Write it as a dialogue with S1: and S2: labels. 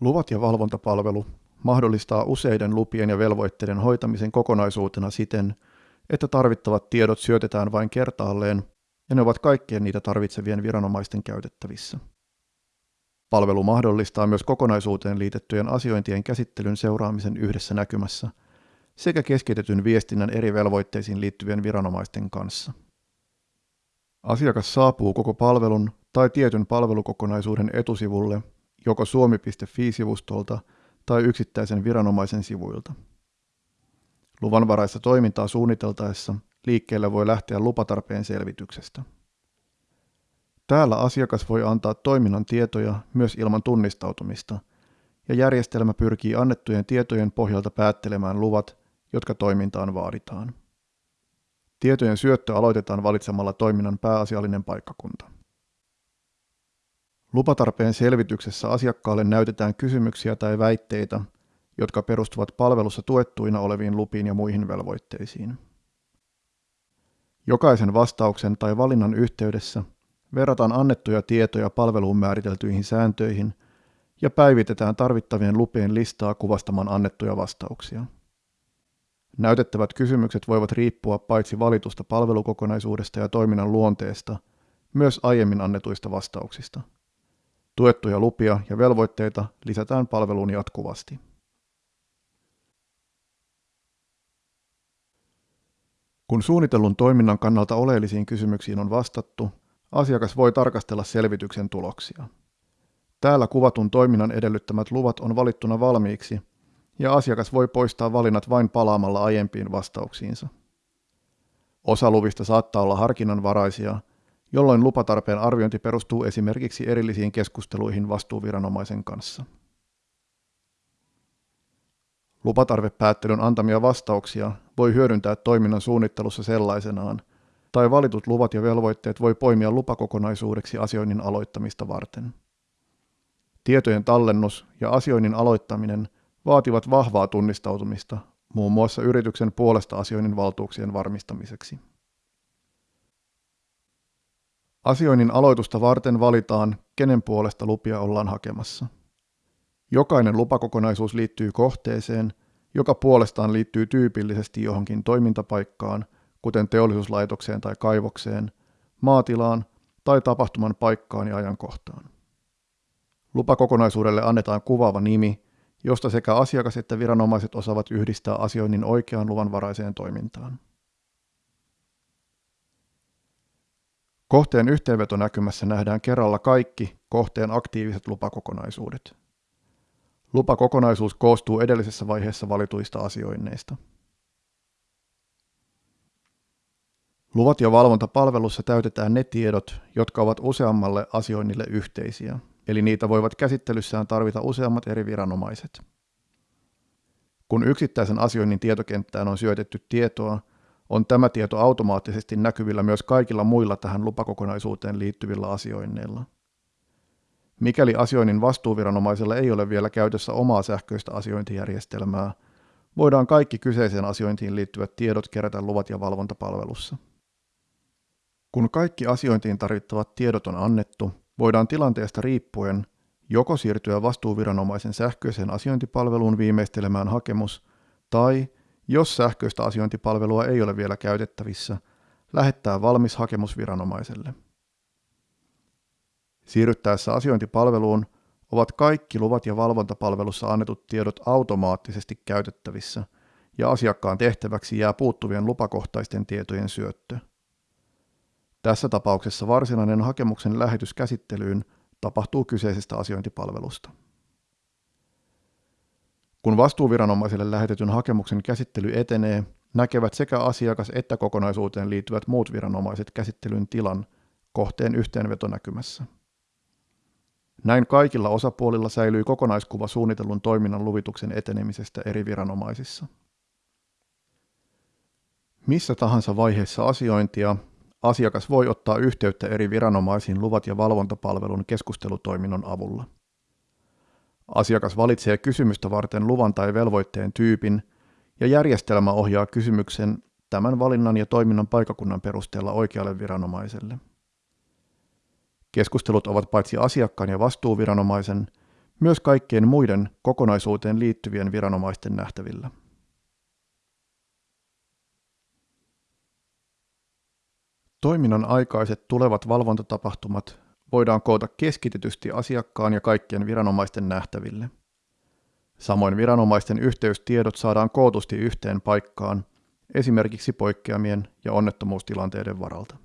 S1: Luvat ja valvontapalvelu mahdollistaa useiden lupien ja velvoitteiden hoitamisen kokonaisuutena siten, että tarvittavat tiedot syötetään vain kertaalleen ja ne ovat kaikkien niitä tarvitsevien viranomaisten käytettävissä. Palvelu mahdollistaa myös kokonaisuuteen liitettyjen asiointien käsittelyn seuraamisen yhdessä näkymässä sekä keskitetyn viestinnän eri velvoitteisiin liittyvien viranomaisten kanssa. Asiakas saapuu koko palvelun tai tietyn palvelukokonaisuuden etusivulle joko suomi.fi-sivustolta tai yksittäisen viranomaisen sivuilta. Luvanvaraista toimintaa suunniteltaessa liikkeelle voi lähteä lupatarpeen selvityksestä. Täällä asiakas voi antaa toiminnan tietoja myös ilman tunnistautumista, ja järjestelmä pyrkii annettujen tietojen pohjalta päättelemään luvat, jotka toimintaan vaaditaan. Tietojen syöttö aloitetaan valitsemalla toiminnan pääasiallinen paikkakunta. Lupatarpeen selvityksessä asiakkaalle näytetään kysymyksiä tai väitteitä, jotka perustuvat palvelussa tuettuina oleviin lupiin ja muihin velvoitteisiin. Jokaisen vastauksen tai valinnan yhteydessä verrataan annettuja tietoja palveluun määriteltyihin sääntöihin ja päivitetään tarvittavien lupien listaa kuvastamaan annettuja vastauksia. Näytettävät kysymykset voivat riippua paitsi valitusta palvelukokonaisuudesta ja toiminnan luonteesta, myös aiemmin annetuista vastauksista. Tuettuja lupia ja velvoitteita lisätään palveluun jatkuvasti. Kun suunnitellun toiminnan kannalta oleellisiin kysymyksiin on vastattu, asiakas voi tarkastella selvityksen tuloksia. Täällä kuvatun toiminnan edellyttämät luvat on valittuna valmiiksi, ja asiakas voi poistaa valinnat vain palaamalla aiempiin vastauksiinsa. Osa luvista saattaa olla harkinnanvaraisia, jolloin lupatarpeen arviointi perustuu esimerkiksi erillisiin keskusteluihin vastuuviranomaisen kanssa. Lupatarvepäättelyn antamia vastauksia voi hyödyntää toiminnan suunnittelussa sellaisenaan, tai valitut luvat ja velvoitteet voi poimia lupakokonaisuudeksi asioinnin aloittamista varten. Tietojen tallennus ja asioinnin aloittaminen vaativat vahvaa tunnistautumista muun muassa yrityksen puolesta asioinnin valtuuksien varmistamiseksi. Asioinnin aloitusta varten valitaan, kenen puolesta lupia ollaan hakemassa. Jokainen lupakokonaisuus liittyy kohteeseen, joka puolestaan liittyy tyypillisesti johonkin toimintapaikkaan, kuten teollisuuslaitokseen tai kaivokseen, maatilaan tai tapahtuman paikkaan ja ajankohtaan. Lupakokonaisuudelle annetaan kuvaava nimi, josta sekä asiakas että viranomaiset osaavat yhdistää asioinnin oikeaan luvanvaraiseen toimintaan. Kohteen yhteenvetonäkymässä nähdään kerralla kaikki kohteen aktiiviset lupakokonaisuudet. Lupakokonaisuus koostuu edellisessä vaiheessa valituista asioinneista. Luvat ja valvontapalvelussa täytetään ne tiedot, jotka ovat useammalle asioinnille yhteisiä, eli niitä voivat käsittelyssään tarvita useammat eri viranomaiset. Kun yksittäisen asioinnin tietokenttään on syötetty tietoa, on tämä tieto automaattisesti näkyvillä myös kaikilla muilla tähän lupakokonaisuuteen liittyvillä asioinneilla. Mikäli asioinnin vastuuviranomaisella ei ole vielä käytössä omaa sähköistä asiointijärjestelmää, voidaan kaikki kyseiseen asiointiin liittyvät tiedot kerätä luvat ja valvontapalvelussa. Kun kaikki asiointiin tarvittavat tiedot on annettu, voidaan tilanteesta riippuen joko siirtyä vastuuviranomaisen sähköiseen asiointipalveluun viimeistelemään hakemus, tai jos sähköistä asiointipalvelua ei ole vielä käytettävissä, lähettää valmis hakemus viranomaiselle. Siirryttäessä asiointipalveluun ovat kaikki luvat ja valvontapalvelussa annetut tiedot automaattisesti käytettävissä ja asiakkaan tehtäväksi jää puuttuvien lupakohtaisten tietojen syöttö. Tässä tapauksessa varsinainen hakemuksen lähetys käsittelyyn tapahtuu kyseisestä asiointipalvelusta. Kun vastuuviranomaiselle lähetetyn hakemuksen käsittely etenee, näkevät sekä asiakas että kokonaisuuteen liittyvät muut viranomaiset käsittelyn tilan kohteen yhteenvetonäkymässä. Näin kaikilla osapuolilla säilyy kokonaiskuva suunnitellun toiminnan luvituksen etenemisestä eri viranomaisissa. Missä tahansa vaiheessa asiointia asiakas voi ottaa yhteyttä eri viranomaisiin luvat ja valvontapalvelun keskustelutoiminnon avulla. Asiakas valitsee kysymystä varten luvan tai velvoitteen tyypin ja järjestelmä ohjaa kysymyksen tämän valinnan ja toiminnan paikakunnan perusteella oikealle viranomaiselle. Keskustelut ovat paitsi asiakkaan ja vastuuviranomaisen, myös kaikkien muiden kokonaisuuteen liittyvien viranomaisten nähtävillä. Toiminnan aikaiset tulevat valvontatapahtumat voidaan koota keskitetysti asiakkaan ja kaikkien viranomaisten nähtäville. Samoin viranomaisten yhteystiedot saadaan kootusti yhteen paikkaan, esimerkiksi poikkeamien ja onnettomuustilanteiden varalta.